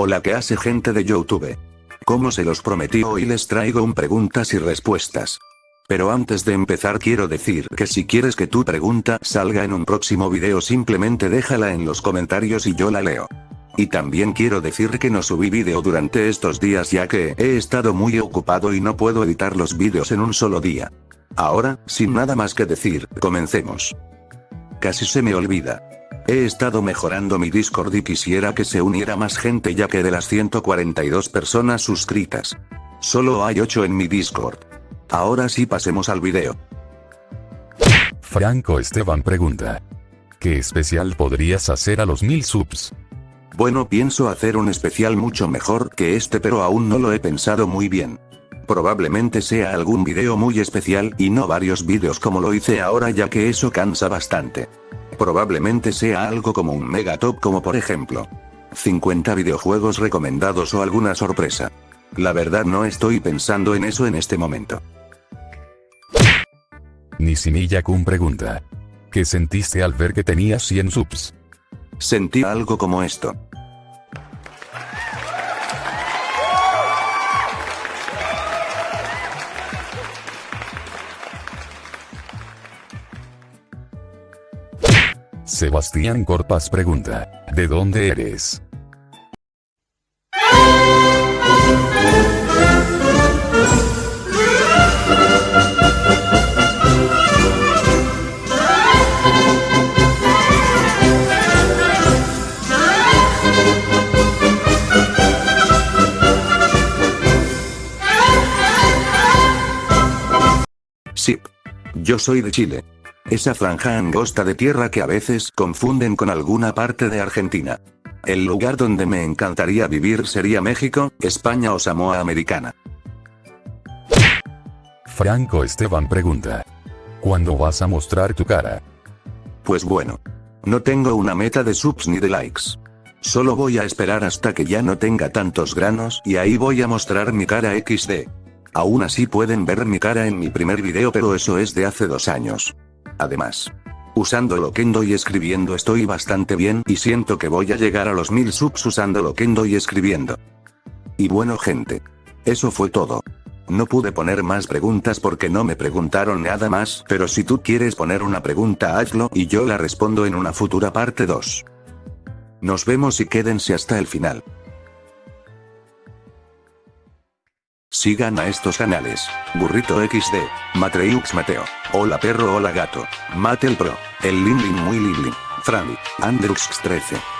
Hola que hace gente de Youtube. Como se los prometí hoy les traigo un preguntas y respuestas. Pero antes de empezar quiero decir que si quieres que tu pregunta salga en un próximo video simplemente déjala en los comentarios y yo la leo. Y también quiero decir que no subí video durante estos días ya que he estado muy ocupado y no puedo editar los vídeos en un solo día. Ahora, sin nada más que decir, comencemos. Casi se me olvida. He estado mejorando mi Discord y quisiera que se uniera más gente ya que de las 142 personas suscritas. Solo hay 8 en mi Discord. Ahora sí pasemos al video. Franco Esteban pregunta. ¿Qué especial podrías hacer a los mil subs? Bueno pienso hacer un especial mucho mejor que este pero aún no lo he pensado muy bien. Probablemente sea algún video muy especial y no varios vídeos como lo hice ahora ya que eso cansa bastante. Probablemente sea algo como un mega top como por ejemplo 50 videojuegos recomendados o alguna sorpresa. La verdad no estoy pensando en eso en este momento. Nisimilla Kun pregunta. ¿Qué sentiste al ver que tenías 100 subs? Sentí algo como esto. Sebastián Corpas pregunta, ¿de dónde eres? Sí. Yo soy de Chile. Esa franja angosta de tierra que a veces confunden con alguna parte de Argentina. El lugar donde me encantaría vivir sería México, España o Samoa Americana. Franco Esteban pregunta. ¿Cuándo vas a mostrar tu cara? Pues bueno. No tengo una meta de subs ni de likes. Solo voy a esperar hasta que ya no tenga tantos granos y ahí voy a mostrar mi cara XD. Aún así pueden ver mi cara en mi primer video pero eso es de hace dos años. Además, usando Loquendo y escribiendo estoy bastante bien y siento que voy a llegar a los mil subs usando Loquendo y escribiendo. Y bueno gente. Eso fue todo. No pude poner más preguntas porque no me preguntaron nada más, pero si tú quieres poner una pregunta hazlo y yo la respondo en una futura parte 2. Nos vemos y quédense hasta el final. Sigan a estos canales. Burrito XD, Matreux Mateo, Hola Perro Hola Gato, Mate el Pro, El Lindlin Muy Lindlin, Franny, Andrux 13.